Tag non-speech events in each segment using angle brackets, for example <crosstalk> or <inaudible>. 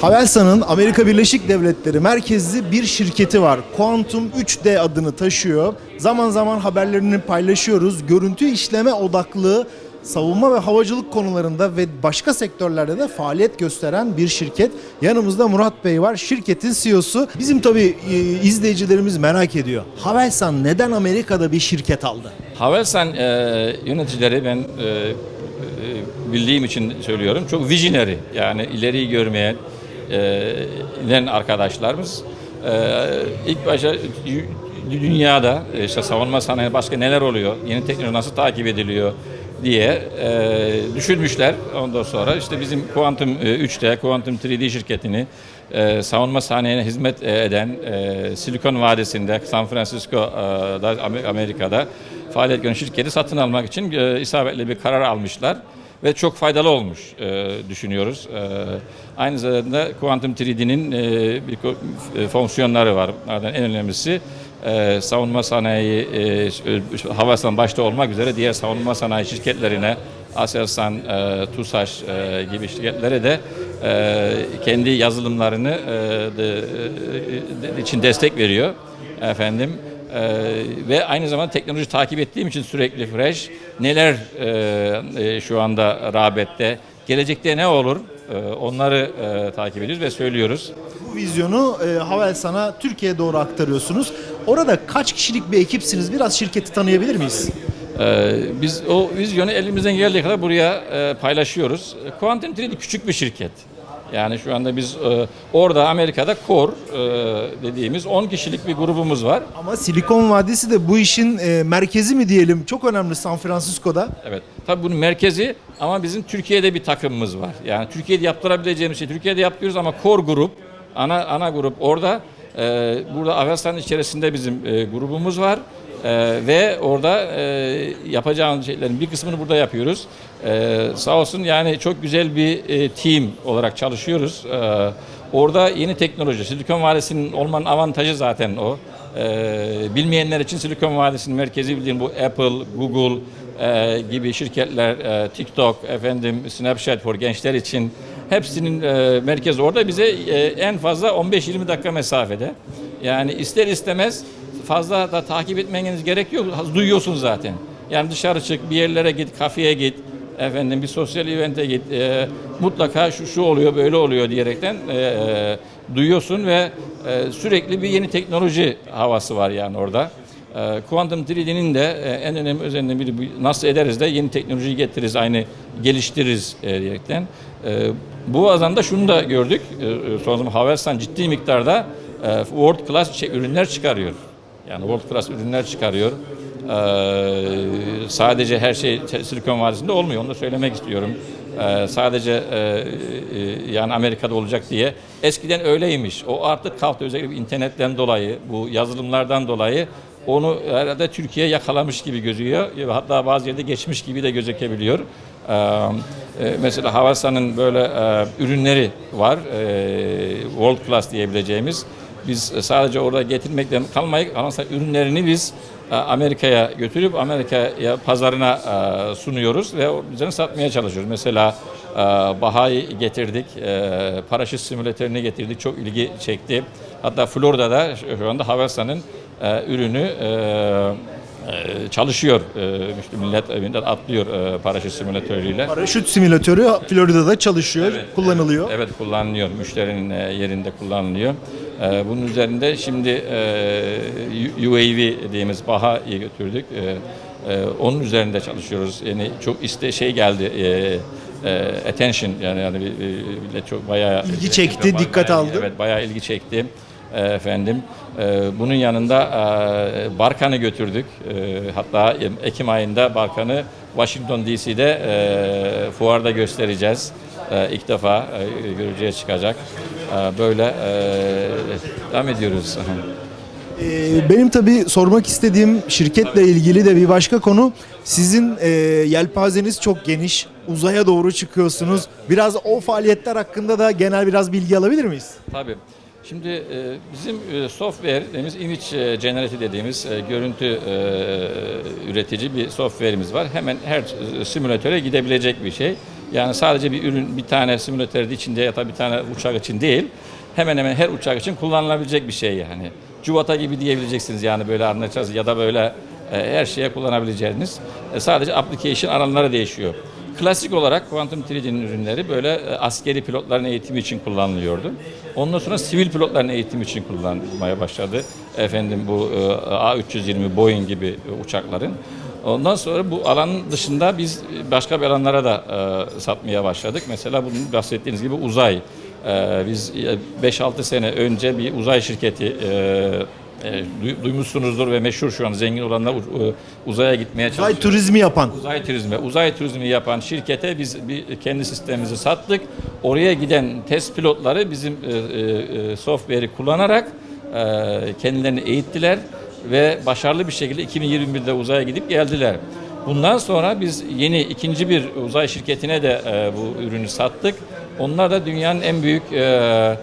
Havelsan'ın Amerika Birleşik Devletleri merkezli bir şirketi var. Quantum 3D adını taşıyor. Zaman zaman haberlerini paylaşıyoruz. Görüntü işleme odaklı savunma ve havacılık konularında ve başka sektörlerde de faaliyet gösteren bir şirket. Yanımızda Murat Bey var. Şirketin CEO'su. Bizim tabii e, izleyicilerimiz merak ediyor. Havelsan neden Amerika'da bir şirket aldı? Havelsan e, yöneticileri ben e, e, bildiğim için söylüyorum. Çok visionary yani ileriyi görmeyen bilen arkadaşlarımız. İlk başta dü- dünyada işte savunma sanayi başka neler oluyor, yeni teknoloji nasıl takip ediliyor diye düşünmüşler. Ondan sonra işte bizim Quantum e, 3D, Quantum 3D şirketini savunma sanayine hizmet eden Silikon Vadisi'nde, San Francisco'da, Amer- Amerika'da faaliyet gören şirketi satın almak için isabetli bir karar almışlar ve çok faydalı olmuş e, düşünüyoruz. E, aynı zamanda Quantum 3D'nin e, bir e, fonksiyonları var. Bunlardan en önemlisi e, savunma sanayi, e, Havelsan başta olmak üzere diğer savunma sanayi şirketlerine Aselsan, e, TUSAŞ e, gibi şirketlere de e, kendi yazılımlarını e, de, e, de- için destek veriyor efendim. Ee, ve aynı zamanda teknoloji takip ettiğim için sürekli fresh. Neler e, e, şu anda rağbette, gelecekte ne olur e, onları e, takip ediyoruz ve söylüyoruz. Bu vizyonu e, Havelsan'a Türkiye'ye doğru aktarıyorsunuz. Orada kaç kişilik bir ekipsiniz? Biraz şirketi tanıyabilir miyiz? Ee, biz o vizyonu elimizden geldiği kadar buraya e, paylaşıyoruz. Quantum 3D küçük bir şirket. Yani şu anda biz e, orada Amerika'da Core e, dediğimiz 10 kişilik bir grubumuz var. Ama Silikon Vadisi de bu işin e, merkezi mi diyelim? Çok önemli San Francisco'da. Evet. Tabii bunun merkezi ama bizim Türkiye'de bir takımımız var. Yani Türkiye'de yaptırabileceğimiz şey Türkiye'de yapıyoruz ama core grup, ana ana grup orada. Ee, burada Avelsan'ın içerisinde bizim e, grubumuz var. Ee, ve orada e, yapacağımız şeylerin bir kısmını burada yapıyoruz. Ee, sağ olsun yani çok güzel bir e, team olarak çalışıyoruz. Ee, orada yeni teknoloji, Silikon Vadisi'nin olmanın avantajı zaten o. Ee, bilmeyenler için Silikon Vadisi'nin merkezi bildiğin bu Apple, Google, e, gibi şirketler, e, TikTok, efendim Snapchat for gençler için hepsinin e, merkezi orada bize e, en fazla 15-20 dakika mesafede. Yani ister istemez fazla da takip etmeniz gerek yok. Duyuyorsunuz zaten. Yani dışarı çık, bir yerlere git, kafeye git, efendim bir sosyal evente git. e, mutlaka şu şu oluyor, böyle oluyor diyerekten e, e, duyuyorsun ve e, sürekli bir yeni teknoloji havası var yani orada. E, Quantum 3D'nin de e, en önemli özelliğinden biri nasıl ederiz de yeni teknolojiyi getiririz, aynı geliştiririz e, diyerekten. E, bu azanda şunu da gördük. E, e, son zaman Havelsan ciddi miktarda e, world class ürünler çıkarıyor. Yani world class ürünler çıkarıyor. Ee, sadece her şey Silikon Vadisi'nde olmuyor. Onu da söylemek istiyorum. Ee, sadece e, e, yani Amerika'da olacak diye. Eskiden öyleymiş. O artık kalktı özellikle internetten dolayı, bu yazılımlardan dolayı onu herhalde Türkiye yakalamış gibi gözüyor. Hatta bazı yerde geçmiş gibi de gözükebiliyor. Ee, e, mesela Havelsan'ın böyle e, ürünleri var. E, world class diyebileceğimiz. Biz sadece orada getirmekten kalmayıp Havelsan ürünlerini biz e, Amerika'ya götürüp Amerika'ya pazarına e, sunuyoruz ve üzerine satmaya çalışıyoruz. Mesela e, Baha'yı getirdik, paraşüt simülatörünü getirdik, çok ilgi çekti. Hatta Florida'da şu anda Havelsan'ın ürünü çalışıyor. E, işte millet, millet atlıyor e, paraşüt simülatörüyle. Paraşüt simülatörü Florida'da çalışıyor, kullanılıyor. Evet kullanılıyor. Müşterinin e, yerinde kullanılıyor. Bunun üzerinde şimdi UAV dediğimiz BAHA'yı götürdük. Onun üzerinde çalışıyoruz. Yani çok iste şey geldi. attention yani yani millet çok bayağı İlgi çekti, dikkat bayağı- aldı. Evet bayağı ilgi çekti. E, efendim e, bunun yanında e, Barkan'ı götürdük. E, hatta Ekim ayında Barkan'ı Washington DC'de e, fuarda göstereceğiz. E, ilk defa e, görücüye çıkacak. E, böyle e, devam ediyoruz. Ee, Benim tabii sormak istediğim şirketle ilgili de bir başka konu. Sizin e, yelpazeniz çok geniş. Uzaya doğru çıkıyorsunuz. Biraz o faaliyetler hakkında da genel biraz bilgi alabilir miyiz? Tabii. Şimdi e, bizim e, software dediğimiz image e, generative dediğimiz görüntü üretici bir software'imiz var. Hemen her simülatöre gidebilecek bir şey. Yani sadece bir ürün bir tane simülatör içinde ya da bir tane uçak için değil. Hemen hemen her uçak için kullanılabilecek bir şey yani. Cuvata gibi diyebileceksiniz yani böyle anlayacağız ya da böyle her şeye kullanabileceğiniz. Sadece application alanları değişiyor. Klasik olarak Quantum 3D'nin ürünleri böyle e, askeri pilotların eğitimi için kullanılıyordu. Ondan sonra sivil pilotların eğitimi için kullanılmaya başladı. Efendim bu e, A320 Boeing gibi e, uçakların. Ondan sonra bu alanın dışında biz başka bir alanlara da satmaya başladık. Mesela bunun bahsettiğiniz gibi uzay. Biz e, 5-6 sene önce bir uzay şirketi e, duy- duymuşsunuzdur ve meşhur şu an zengin olanlar u- uzaya gitmeye Uzay çalışıyor. turizmi yapan. Uzay turizmi, uzay turizmi yapan şirkete biz bir kendi sistemimizi sattık. Oraya giden test pilotları bizim e, e, e, software'i kullanarak e, kendilerini eğittiler ve başarılı bir şekilde 2021'de uzaya gidip geldiler. Bundan sonra biz yeni ikinci bir uzay şirketine de e, bu ürünü sattık. Onlar da dünyanın en büyük e, e,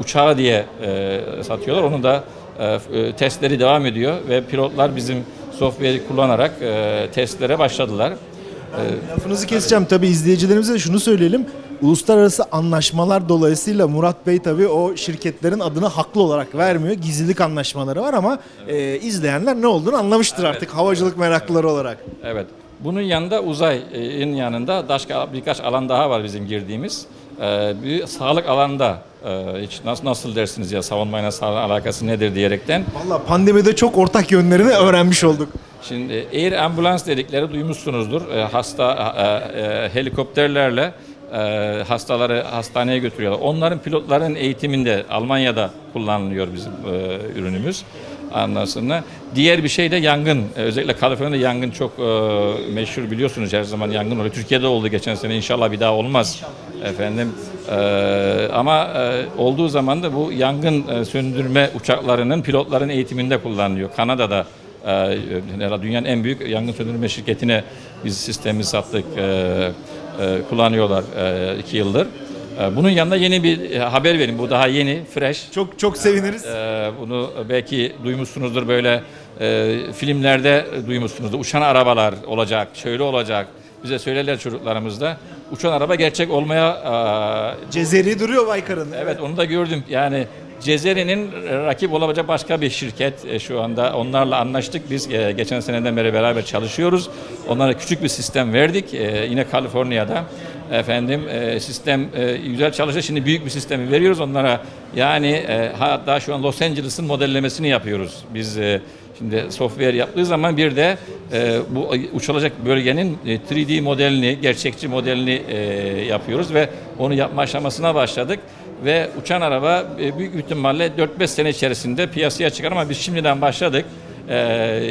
uçağı diye e, satıyorlar. Onu da e, e, testleri devam ediyor ve pilotlar bizim software'i kullanarak e, testlere başladılar. Lafınızı keseceğim tabii izleyicilerimize de şunu söyleyelim. Uluslararası anlaşmalar dolayısıyla Murat Bey tabii o şirketlerin adını haklı olarak vermiyor. Gizlilik anlaşmaları var ama e, izleyenler ne olduğunu anlamıştır artık havacılık meraklıları olarak. Evet. Bunun yanında uzayın yanında başka birkaç alan daha var bizim girdiğimiz. E, bir sağlık alanda e, hiç nasıl nasıl dersiniz ya savunmayla sağlık alakası nedir diyerekten. Valla pandemide çok ortak yönlerini öğrenmiş olduk. Şimdi air ambulans dedikleri duymuşsunuzdur. E, hasta e, e, helikopterlerle e, hastaları hastaneye götürüyorlar. Onların pilotların eğitiminde Almanya'da kullanılıyor bizim e, ürünümüz. Ondan sonra diğer bir şey de yangın. E, özellikle Kaliforniya'da yangın çok e, meşhur biliyorsunuz her zaman yangın oluyor. Türkiye'de oldu geçen sene inşallah bir daha olmaz. Efendim e, ama e, olduğu zaman da bu yangın e, söndürme uçaklarının pilotların eğitiminde kullanılıyor. Kanada'da ee, herhalde dünyanın en büyük yangın söndürme şirketine biz sistemi sattık. Ee, e, kullanıyorlar e, iki yıldır. Ee, bunun yanında yeni bir e, haber vereyim. Bu daha yeni, fresh. Çok çok seviniriz. Ee, bunu belki duymuşsunuzdur böyle e, filmlerde duymuşsunuzdur. Uçan arabalar olacak, şöyle olacak. Bize söylerler çocuklarımız da. Uçan araba gerçek olmaya e, Cezeri duruyor Baykar'ın. Evet onu da gördüm. Yani Cezeri'nin rakip olabilecek başka bir şirket e, şu anda. Onlarla anlaştık. Biz e, geçen seneden beri beraber çalışıyoruz. Onlara küçük bir sistem verdik. E, Yine Kaliforniya'da. Efendim e, sistem e, güzel çalışıyor. Şimdi büyük bir sistemi veriyoruz onlara. Yani e, hatta şu an Los Angeles'ın modellemesini yapıyoruz. Biz e, Şimdi software yaptığı zaman bir de e, bu uçulacak bölgenin e, 3D modelini, gerçekçi modelini e, yapıyoruz ve onu yapma aşamasına başladık. Ve uçan araba e, büyük ihtimalle 4-5 sene içerisinde piyasaya çıkar ama biz şimdiden başladık. E,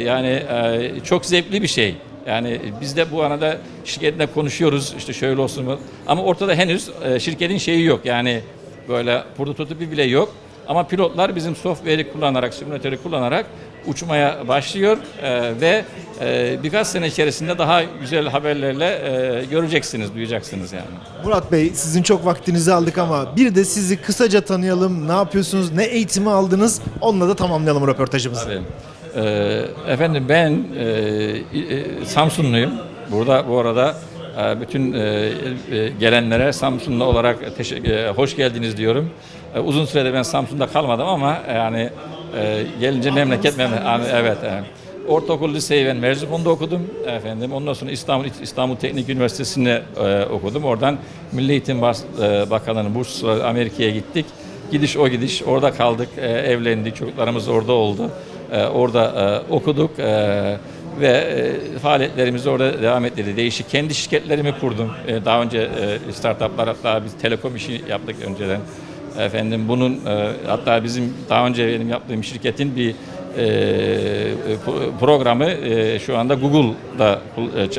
yani e, çok zevkli bir şey. Yani biz de bu arada şirketle konuşuyoruz işte şöyle olsun mu? Ama ortada henüz e, şirketin şeyi yok. Yani böyle prototipi bile yok. Ama pilotlar bizim software'i kullanarak, simülatörü kullanarak uçmaya başlıyor e, ve e, birkaç sene içerisinde daha güzel haberlerle e, göreceksiniz, duyacaksınız yani. Murat Bey sizin çok vaktinizi aldık ama bir de sizi kısaca tanıyalım. Ne yapıyorsunuz? Ne eğitimi aldınız? Onunla da tamamlayalım röportajımızı. Tabii. Ee, efendim ben e, e, Samsunluyum. Burada bu arada e, bütün e, e, gelenlere Samsunlu olarak e, hoş geldiniz diyorum. E, uzun süredir ben Samsun'da kalmadım ama yani e, gelince memleket memleket. Evet. evet. Ortaokul liseyi ben Merzifon'da okudum efendim. Ondan sonra İstanbul İstanbul Teknik Üniversitesi'nde e, okudum. Oradan Milli Eğitim Bas- e, Bakanlığı'nın bursları Amerika'ya gittik. Gidiş o gidiş orada kaldık, e, evlendik, çocuklarımız orada oldu. E, orada e, okuduk e, ve e, faaliyetlerimizi orada devam ettirdik. Değişik kendi şirketlerimi kurdum. E, daha önce e, startuplar hatta biz telekom işi yaptık önceden. Efendim bunun e, hatta bizim daha önce benim yaptığım şirketin bir e, pro- programı e, şu anda Google'da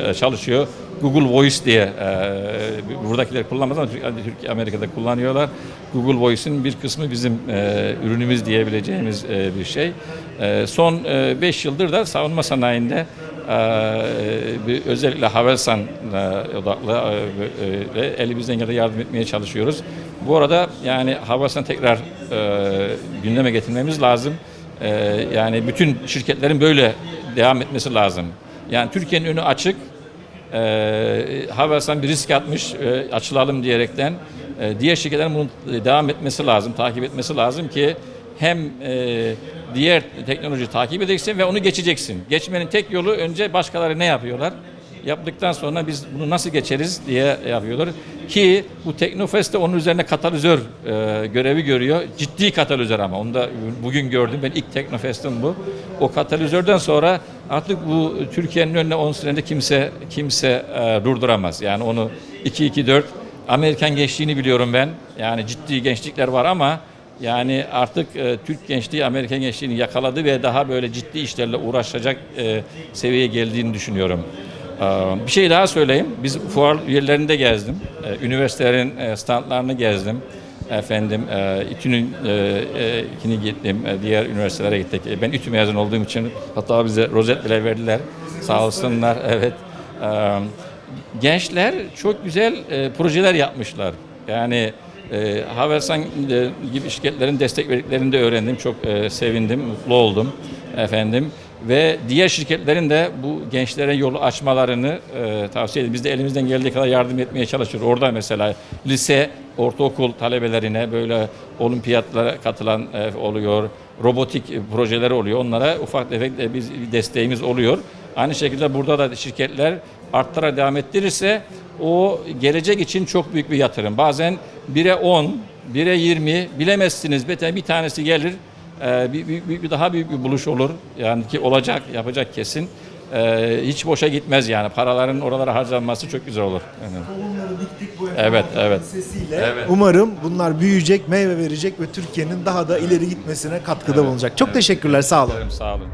e, çalışıyor. Google Voice diye e, buradakiler kullanmaz ama Türkiye, Amerika'da kullanıyorlar. Google Voice'in bir kısmı bizim e, ürünümüz diyebileceğimiz e, bir şey. E, son 5 yıldır da savunma sanayinde e, bir, özellikle Havelsan e, odaklı e, e, elimizden geldiği yardım etmeye çalışıyoruz. Bu arada yani Havelsan tekrar e, gündeme getirmemiz lazım. E, yani bütün şirketlerin böyle devam etmesi lazım. Yani Türkiye'nin önü açık. e, Havelsan bir risk atmış e, açılalım diyerekten. E, diğer şirketlerin bunu devam etmesi lazım, takip etmesi lazım ki hem e, diğer teknoloji takip edeceksin ve onu geçeceksin. Geçmenin tek yolu önce başkaları ne yapıyorlar? Yaptıktan sonra biz bunu nasıl geçeriz diye yapıyorlar. Ki bu Teknofest de onun üzerine katalizör e, görevi görüyor. Ciddi katalizör ama. Onu da bugün gördüm. Ben ilk Teknofest'im bu. O katalizörden sonra artık bu Türkiye'nin önüne 10 senede kimse kimse e, durduramaz. Yani onu 2-2-4 Amerikan gençliğini biliyorum ben. Yani ciddi gençlikler var ama yani artık e, Türk gençliği Amerikan gençliğini yakaladı ve daha böyle ciddi işlerle uğraşacak e, seviyeye geldiğini düşünüyorum. Ee, Bir şey daha söyleyeyim. Biz fuar yerlerinde gezdim. Ee, Üniversitelerin e, standlarını gezdim. Efendim, e, İTÜ'nün e, ikini gittim. Diğer üniversitelere gittik. Ben İTÜ mezun olduğum için hatta bize rozet bile verdiler. Sağ olsunlar. <laughs> Evet. Ee, Gençler çok güzel projeler yapmışlar. Yani e, Havelsan gibi şirketlerin destek verdiklerini de öğrendim. Çok sevindim, mutlu oldum efendim. Ve diğer şirketlerin de bu gençlere yolu açmalarını e, tavsiye ederim. Biz de elimizden geldiği kadar yardım etmeye çalışıyoruz. Orada mesela lise, ortaokul talebelerine böyle olimpiyatlara katılan e, oluyor. Robotik e, projeler oluyor. Onlara ufak tefek de biz desteğimiz oluyor. Aynı şekilde burada da şirketler arttıra devam ettirirse o gelecek için çok büyük bir yatırım. Bazen 1'e 10, 1'e 20 bilemezsiniz. Bir tanesi gelir bir, bir, bir- bir daha büyük bir buluş olur. Yani ki olacak, yapacak kesin. Ee, hiç boşa gitmez yani. Paraların oralara harcanması çok güzel olur. Yani. Tohumları diktik bu Evet, evet. sesiyle. Evet. Umarım bunlar büyüyecek, meyve verecek ve Türkiye'nin daha da ileri gitmesine katkıda bulunacak. Çok teşekkürler, sağ olun. Sağ olun.